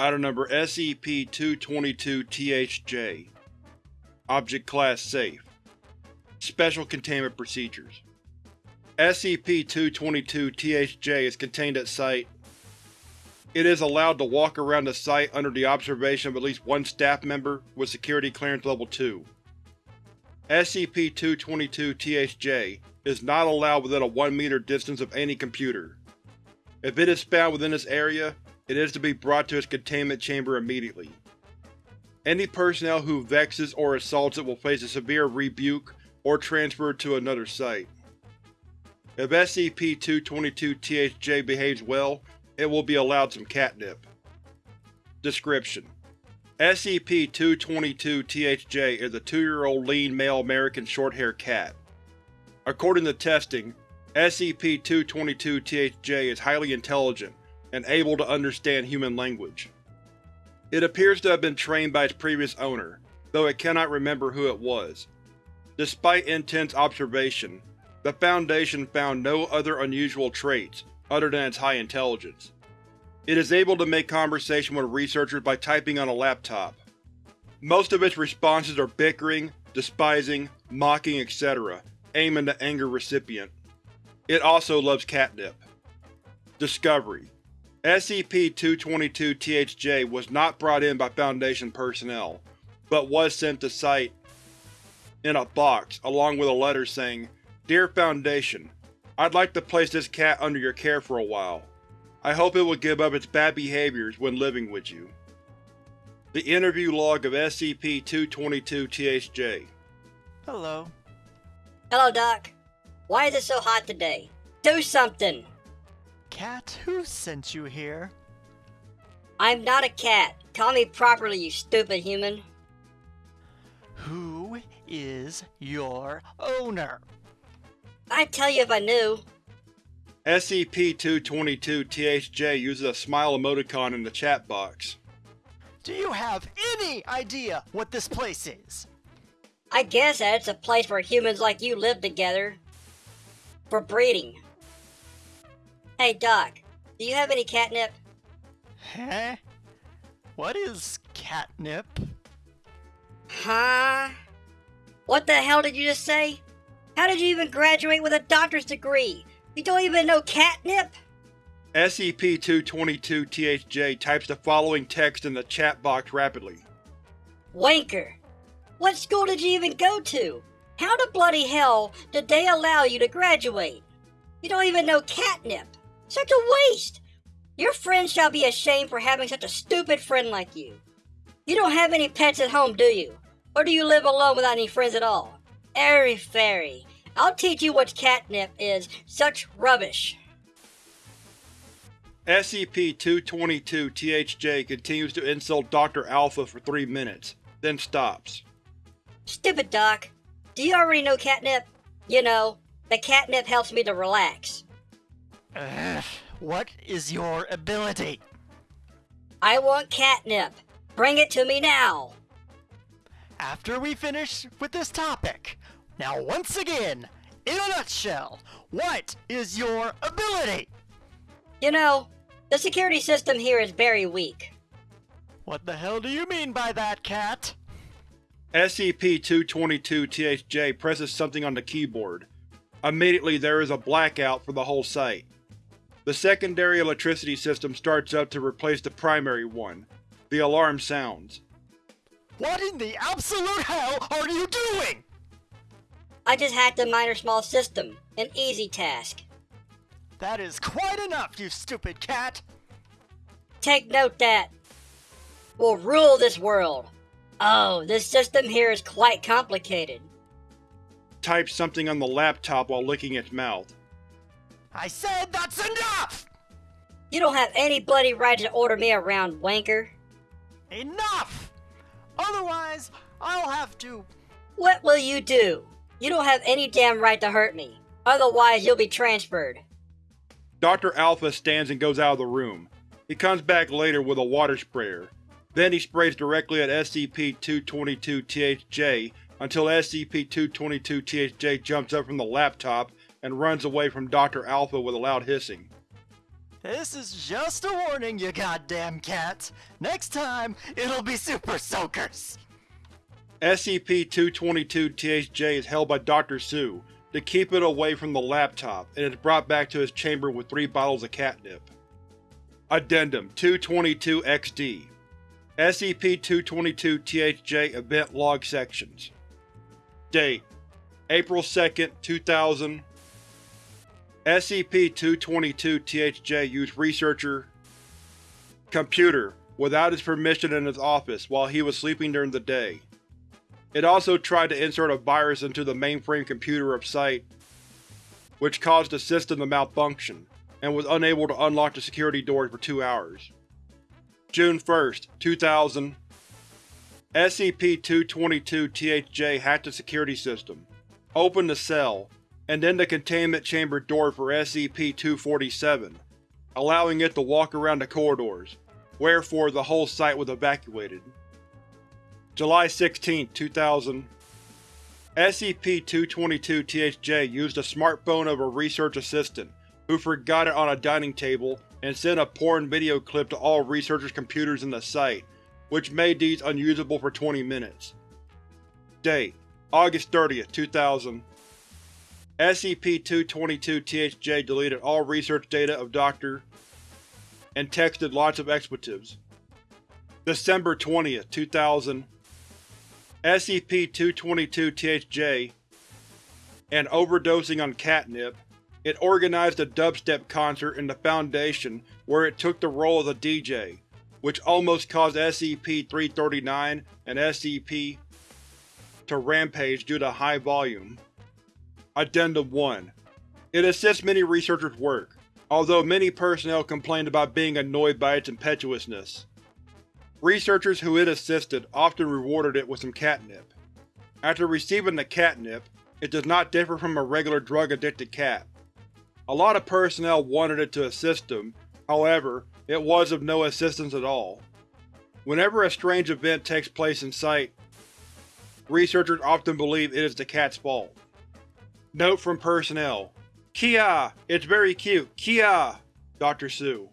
Item number SCP-222-THJ Object Class Safe Special Containment Procedures SCP-222-THJ is contained at Site It is allowed to walk around the site under the observation of at least one staff member with Security Clearance Level 2. SCP-222-THJ is not allowed within a 1 meter distance of any computer. If it is found within this area, it is to be brought to its containment chamber immediately. Any personnel who vexes or assaults it will face a severe rebuke or transfer to another site. If SCP-222-THJ behaves well, it will be allowed some catnip. Description: SCP-222-THJ is a two-year-old lean male American short-haired cat. According to testing, SCP-222-THJ is highly intelligent and able to understand human language. It appears to have been trained by its previous owner, though it cannot remember who it was. Despite intense observation, the Foundation found no other unusual traits other than its high intelligence. It is able to make conversation with researchers by typing on a laptop. Most of its responses are bickering, despising, mocking, etc., aiming to anger recipient. It also loves catnip. Discovery: SCP-222-THJ was not brought in by Foundation personnel, but was sent to Site in a box along with a letter saying, Dear Foundation, I'd like to place this cat under your care for a while. I hope it will give up its bad behaviors when living with you. The interview log of SCP-222-THJ Hello. Hello, Doc. Why is it so hot today? Do something! Cat, who sent you here? I'm not a cat. Call me properly, you stupid human. Who is your owner? I'd tell you if I knew. SCP-222-THJ uses a smile emoticon in the chat box. Do you have any idea what this place is? I guess that it's a place where humans like you live together. For breeding. Hey, Doc, do you have any catnip? Huh? What is catnip? Huh? What the hell did you just say? How did you even graduate with a doctor's degree? You don't even know catnip? SCP-222-THJ types the following text in the chat box rapidly. Wanker. What school did you even go to? How the bloody hell did they allow you to graduate? You don't even know catnip. Such a waste! Your friends shall be ashamed for having such a stupid friend like you. You don't have any pets at home, do you? Or do you live alone without any friends at all? Airy fairy. I'll teach you what catnip is. Such rubbish. SCP-222-THJ continues to insult Dr. Alpha for three minutes, then stops. Stupid Doc. Do you already know catnip? You know, the catnip helps me to relax. Ugh, what is your ability? I want catnip. Bring it to me now. After we finish with this topic, now once again, in a nutshell, what is your ability? You know, the security system here is very weak. What the hell do you mean by that, cat? SCP-222-THJ presses something on the keyboard. Immediately there is a blackout for the whole site. The secondary electricity system starts up to replace the primary one. The alarm sounds. What in the absolute hell are you doing? I just hacked a minor small system. An easy task. That is quite enough, you stupid cat! Take note that will rule this world. Oh, this system here is quite complicated. Types something on the laptop while licking its mouth. I said that's enough! You don't have any bloody right to order me around, wanker. Enough! Otherwise, I'll have to. What will you do? You don't have any damn right to hurt me. Otherwise, you'll be transferred. Dr. Alpha stands and goes out of the room. He comes back later with a water sprayer. Then he sprays directly at SCP-222-THJ until SCP-222-THJ jumps up from the laptop and runs away from Dr. Alpha with a loud hissing. This is just a warning, you goddamn cat. Next time, it'll be Super Soakers. SCP-222-THJ is held by Dr. Sue to keep it away from the laptop and is brought back to his chamber with three bottles of catnip. Addendum 222-XD SCP-222-THJ Event Log Sections Date April 2, 2000 SCP-222-THJ used researcher Computer without his permission in his office while he was sleeping during the day. It also tried to insert a virus into the mainframe computer of Site, which caused the system to malfunction, and was unable to unlock the security doors for two hours. June 1, 2000 SCP-222-THJ hacked the security system, opened the cell, and then the containment chamber door for SCP-247, allowing it to walk around the corridors, wherefore the whole site was evacuated. July 16, 2000 SCP-222-THJ used a smartphone of a research assistant, who forgot it on a dining table and sent a porn video clip to all researchers' computers in the site, which made these unusable for 20 minutes. Date: August 30, 2000 SCP-222-THJ deleted all research data of Dr. and texted lots of expletives. December 20, 2000 SCP-222-THJ and overdosing on catnip, it organized a dubstep concert in the Foundation where it took the role of a DJ, which almost caused SCP-339 and SCP to rampage due to high volume. Addendum 1 It assists many researchers' work, although many personnel complained about being annoyed by its impetuousness. Researchers who it assisted often rewarded it with some catnip. After receiving the catnip, it does not differ from a regular drug-addicted cat. A lot of personnel wanted it to assist them, however, it was of no assistance at all. Whenever a strange event takes place in site, researchers often believe it is the cat's fault. Note from personnel. Kia! It's very cute. Kia! Dr. Sue